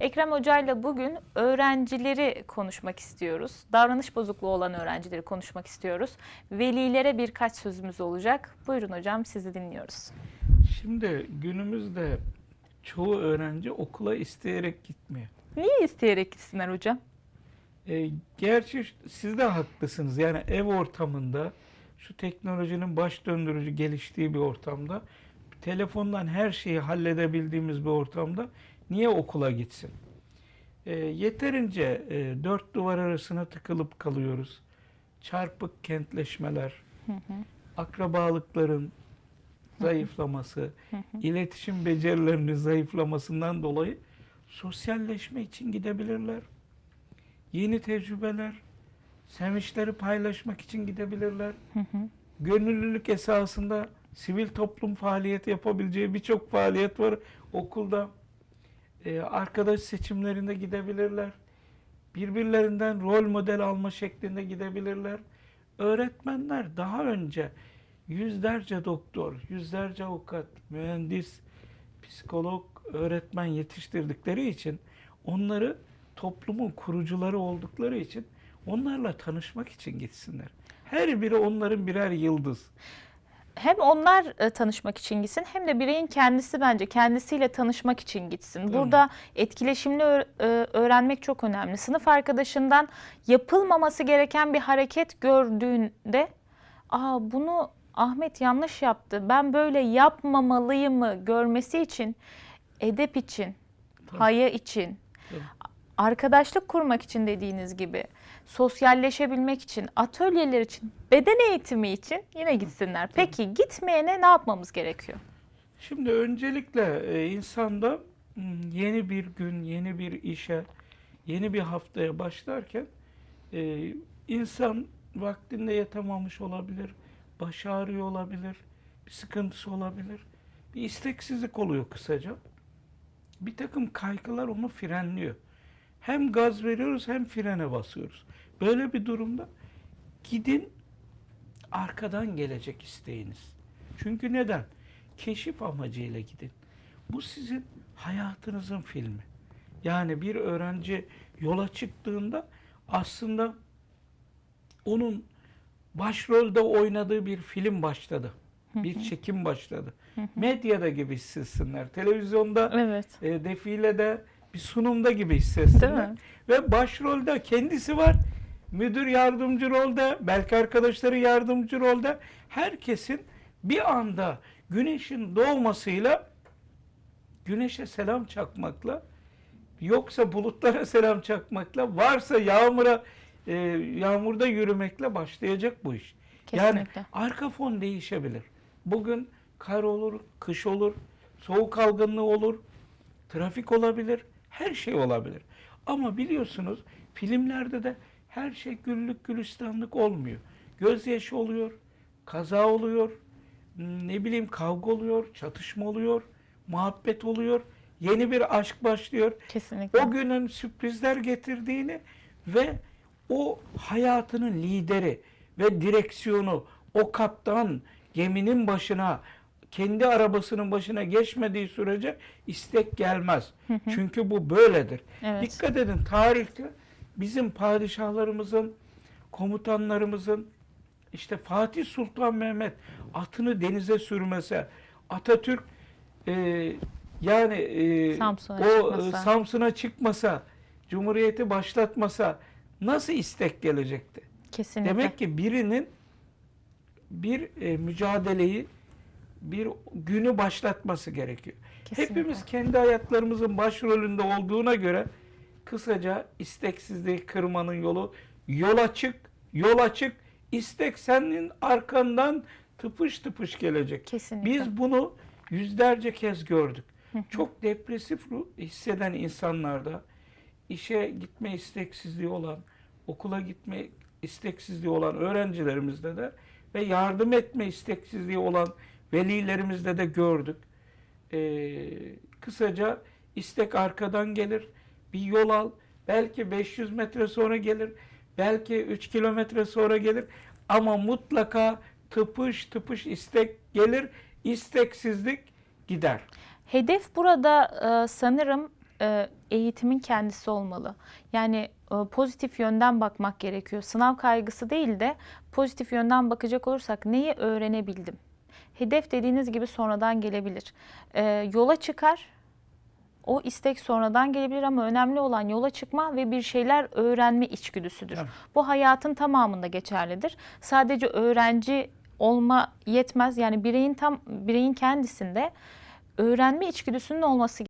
Ekrem Hoca ile bugün öğrencileri konuşmak istiyoruz. Davranış bozukluğu olan öğrencileri konuşmak istiyoruz. Velilere birkaç sözümüz olacak. Buyurun hocam sizi dinliyoruz. Şimdi günümüzde çoğu öğrenci okula isteyerek gitmiyor. Niye isteyerek gitsinler hocam? E, gerçi siz de haklısınız. Yani ev ortamında şu teknolojinin baş döndürücü geliştiği bir ortamda telefondan her şeyi halledebildiğimiz bir ortamda niye okula gitsin? E, yeterince e, dört duvar arasına tıkılıp kalıyoruz. Çarpık kentleşmeler, akrabalıkların zayıflaması, iletişim becerilerinin zayıflamasından dolayı sosyalleşme için gidebilirler. Yeni tecrübeler, sevinçleri paylaşmak için gidebilirler. Gönüllülük esasında sivil toplum faaliyeti yapabileceği birçok faaliyet var okulda. Ee, arkadaş seçimlerinde gidebilirler. Birbirlerinden rol model alma şeklinde gidebilirler. Öğretmenler daha önce yüzlerce doktor, yüzlerce avukat, mühendis, psikolog, öğretmen yetiştirdikleri için onları toplumun kurucuları oldukları için onlarla tanışmak için gitsinler. Her biri onların birer yıldız. Hem onlar e, tanışmak için gitsin hem de bireyin kendisi bence kendisiyle tanışmak için gitsin. Burada etkileşimli e, öğrenmek çok önemli. Sınıf arkadaşından yapılmaması gereken bir hareket gördüğünde Aa bunu Ahmet yanlış yaptı. Ben böyle yapmamalıyımı görmesi için edep için, haya için. Arkadaşlık kurmak için dediğiniz gibi, sosyalleşebilmek için, atölyeler için, beden eğitimi için yine gitsinler. Peki gitmeyene ne yapmamız gerekiyor? Şimdi öncelikle e, insanda hmm, yeni bir gün, yeni bir işe, yeni bir haftaya başlarken e, insan vaktinde yatamamış olabilir, baş ağrıyor olabilir, bir sıkıntısı olabilir, bir isteksizlik oluyor kısaca. Bir takım kaygılar onu frenliyor. Hem gaz veriyoruz hem frene basıyoruz. Böyle bir durumda gidin arkadan gelecek isteğiniz. Çünkü neden? Keşif amacıyla gidin. Bu sizin hayatınızın filmi. Yani bir öğrenci yola çıktığında aslında onun başrolde oynadığı bir film başladı. Bir çekim başladı. Medyada gibi hissetsinler. Televizyonda Evet. e, defilede bir sunumda gibi hissetsinler. Ve başrolde kendisi var. Müdür yardımcı rolde, belki arkadaşları yardımcı rolde. Herkesin bir anda güneşin doğmasıyla güneşe selam çakmakla yoksa bulutlara selam çakmakla varsa yağmura e, yağmurda yürümekle başlayacak bu iş. Yani Kesinlikle. arka fon değişebilir. Bugün kar olur, kış olur, soğuk algınlığı olur, trafik olabilir, her şey olabilir. Ama biliyorsunuz filmlerde de her şey güllük gülistanlık olmuyor. Gözyaşı oluyor, kaza oluyor, ne bileyim kavga oluyor, çatışma oluyor, muhabbet oluyor, yeni bir aşk başlıyor. Kesinlikle. O günün sürprizler getirdiğini ve o hayatının lideri ve direksiyonu, o kaptan geminin başına, kendi arabasının başına geçmediği sürece istek gelmez. Çünkü bu böyledir. Evet. Dikkat edin tarihte bizim padişahlarımızın, komutanlarımızın işte Fatih Sultan Mehmet atını denize sürmese, Atatürk e, yani e, Samsun'a o e, çıkmasa. Samsun'a çıkmasa, Cumhuriyeti başlatmasa nasıl istek gelecekti? Kesinlikle. Demek ki birinin bir e, mücadeleyi, bir günü başlatması gerekiyor. Kesinlikle. Hepimiz kendi hayatlarımızın başrolünde olduğuna göre kısaca isteksizliği kırmanın yolu yol açık, yol açık, istek senin arkandan tıpış tıpış gelecek. Kesinlikle. Biz bunu yüzlerce kez gördük. Çok depresif hisseden insanlarda işe gitme isteksizliği olan, okula gitme isteksizliği olan öğrencilerimizde de ve yardım etme isteksizliği olan velilerimizde de gördük. Ee, kısaca istek arkadan gelir. Bir yol al. Belki 500 metre sonra gelir. Belki 3 kilometre sonra gelir. Ama mutlaka tıpış tıpış istek gelir. İsteksizlik gider. Hedef burada e, sanırım e, eğitimin kendisi olmalı. Yani e, pozitif yönden bakmak gerekiyor. Sınav kaygısı değil de pozitif yönden bakacak olursak neyi öğrenebildim? Hedef dediğiniz gibi sonradan gelebilir. E, yola çıkar, o istek sonradan gelebilir ama önemli olan yola çıkma ve bir şeyler öğrenme içgüdüsüdür. Evet. Bu hayatın tamamında geçerlidir. Sadece öğrenci olma yetmez. Yani bireyin tam bireyin kendisinde öğrenme içgüdüsünün olması